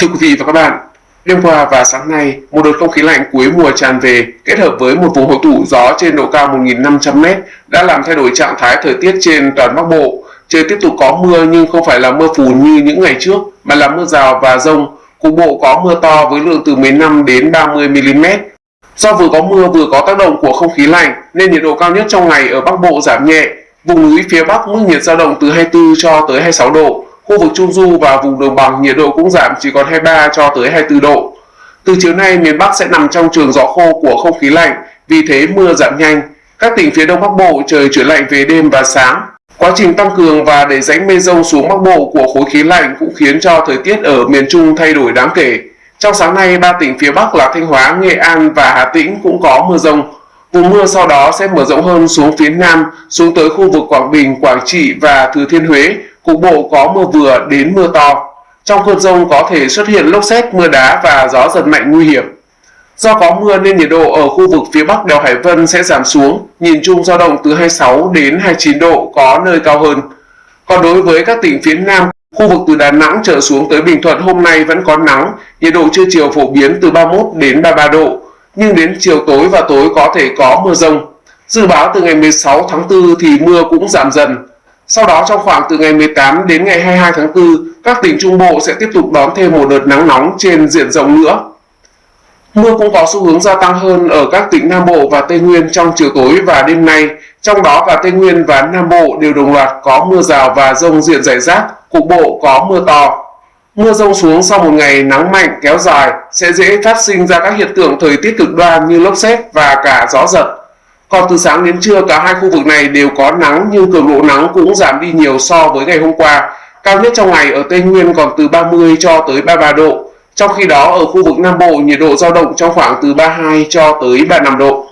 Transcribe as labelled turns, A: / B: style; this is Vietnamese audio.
A: Thưa quý vị và các bạn, đêm qua và sáng nay, một đợt không khí lạnh cuối mùa tràn về kết hợp với một vùng hội tụ gió trên độ cao 1.500m đã làm thay đổi trạng thái thời tiết trên toàn Bắc Bộ. Trời tiếp tục có mưa nhưng không phải là mưa phùn như những ngày trước, mà là mưa rào và rông. Cục bộ có mưa to với lượng từ 15 đến 30 mm. Do vừa có mưa vừa có tác động của không khí lạnh nên nhiệt độ cao nhất trong ngày ở Bắc Bộ giảm nhẹ. Vùng núi phía Bắc mức nhiệt dao động từ 24 cho tới 26 độ, Khu vực Trung Du và vùng đồng bằng nhiệt độ cũng giảm chỉ còn 23 cho tới 24 độ. Từ chiều nay, miền Bắc sẽ nằm trong trường gió khô của không khí lạnh, vì thế mưa giảm nhanh. Các tỉnh phía Đông Bắc Bộ trời chuyển lạnh về đêm và sáng. Quá trình tăng cường và đẩy rãnh mây rông xuống Bắc Bộ của khối khí lạnh cũng khiến cho thời tiết ở miền Trung thay đổi đáng kể. Trong sáng nay, ba tỉnh phía Bắc là Thanh Hóa, Nghệ An và Hà Tĩnh cũng có mưa rông. Vùng mưa sau đó sẽ mở rộng hơn xuống phía Nam, xuống tới khu vực Quảng Bình, Quảng Trị và Thừa Thiên Huế, cục bộ có mưa vừa đến mưa to. Trong cơn rông có thể xuất hiện lốc xét, mưa đá và gió giật mạnh nguy hiểm. Do có mưa nên nhiệt độ ở khu vực phía Bắc đèo Hải Vân sẽ giảm xuống, nhìn chung dao động từ 26 đến 29 độ, có nơi cao hơn. Còn đối với các tỉnh phía Nam, khu vực từ Đà Nẵng trở xuống tới Bình Thuận hôm nay vẫn có nắng, nhiệt độ trưa chiều phổ biến từ 31 đến 33 độ, nhưng đến chiều tối và tối có thể có mưa rông. Dự báo từ ngày 16 tháng 4 thì mưa cũng giảm dần, sau đó trong khoảng từ ngày 18 đến ngày 22 tháng 4, các tỉnh Trung Bộ sẽ tiếp tục đón thêm một đợt nắng nóng trên diện rộng nữa. Mưa cũng có xu hướng gia tăng hơn ở các tỉnh Nam Bộ và Tây Nguyên trong chiều tối và đêm nay, trong đó cả Tây Nguyên và Nam Bộ đều đồng loạt có mưa rào và rông diện rải rác, cục bộ có mưa to. Mưa rông xuống sau một ngày nắng mạnh kéo dài sẽ dễ phát sinh ra các hiện tượng thời tiết cực đoan như lốc xét và cả gió giật. Còn từ sáng đến trưa, cả hai khu vực này đều có nắng, nhưng cường độ nắng cũng giảm đi nhiều so với ngày hôm qua. Cao nhất trong ngày ở Tây Nguyên còn từ 30 cho tới 33 độ. Trong khi đó, ở khu vực Nam Bộ, nhiệt độ dao động trong khoảng từ 32 cho tới 35 độ.